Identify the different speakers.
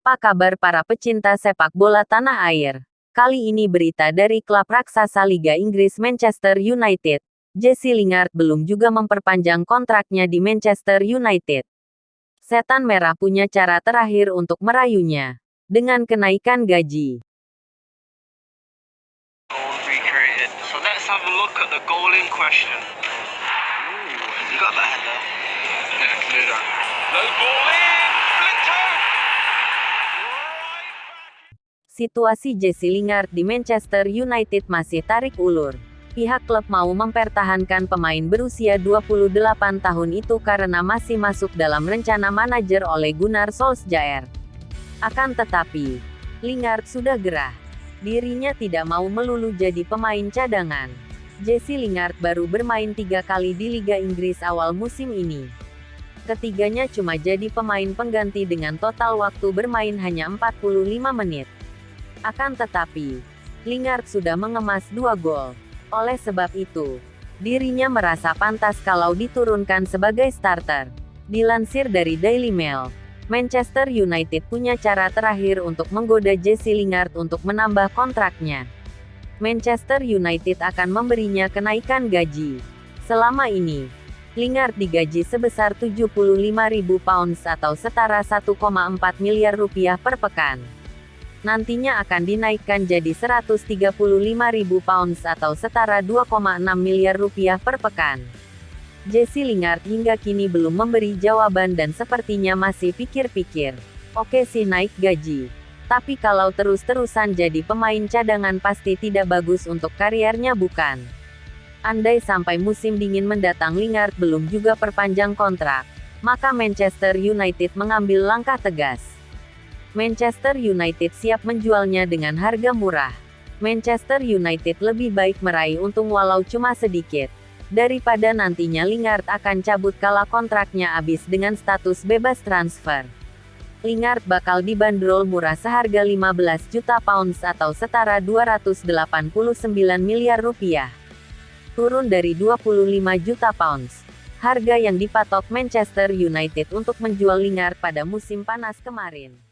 Speaker 1: Apa kabar para pecinta sepak bola tanah air? Kali ini berita dari klub raksasa Liga Inggris Manchester United. Jesse Lingard belum juga memperpanjang kontraknya di Manchester United. Setan Merah punya cara terakhir untuk merayunya. Dengan kenaikan gaji
Speaker 2: in. Flinto.
Speaker 1: Situasi Jesse Lingard di Manchester United masih tarik ulur. Pihak klub mau mempertahankan pemain berusia 28 tahun itu karena masih masuk dalam rencana manajer oleh Gunnar Solskjaer. Akan tetapi, Lingard sudah gerah. Dirinya tidak mau melulu jadi pemain cadangan. Jesse Lingard baru bermain tiga kali di Liga Inggris awal musim ini. Ketiganya cuma jadi pemain pengganti dengan total waktu bermain hanya 45 menit. Akan tetapi, Lingard sudah mengemas dua gol. Oleh sebab itu, dirinya merasa pantas kalau diturunkan sebagai starter. Dilansir dari Daily Mail, Manchester United punya cara terakhir untuk menggoda Jesse Lingard untuk menambah kontraknya. Manchester United akan memberinya kenaikan gaji. Selama ini, Lingard digaji sebesar 75.000 pounds atau setara 1,4 miliar rupiah per pekan nantinya akan dinaikkan jadi 135.000 pounds atau setara 2,6 miliar rupiah per pekan. Jesse Lingard hingga kini belum memberi jawaban dan sepertinya masih pikir-pikir. Oke sih naik gaji. Tapi kalau terus-terusan jadi pemain cadangan pasti tidak bagus untuk karirnya bukan? Andai sampai musim dingin mendatang Lingard belum juga perpanjang kontrak, maka Manchester United mengambil langkah tegas. Manchester United siap menjualnya dengan harga murah. Manchester United lebih baik meraih untung walau cuma sedikit. Daripada nantinya Lingard akan cabut kala kontraknya habis dengan status bebas transfer. Lingard bakal dibanderol murah seharga 15 juta pounds atau setara 289 miliar rupiah. Turun dari 25 juta pounds. Harga yang dipatok Manchester United untuk menjual Lingard pada musim panas kemarin.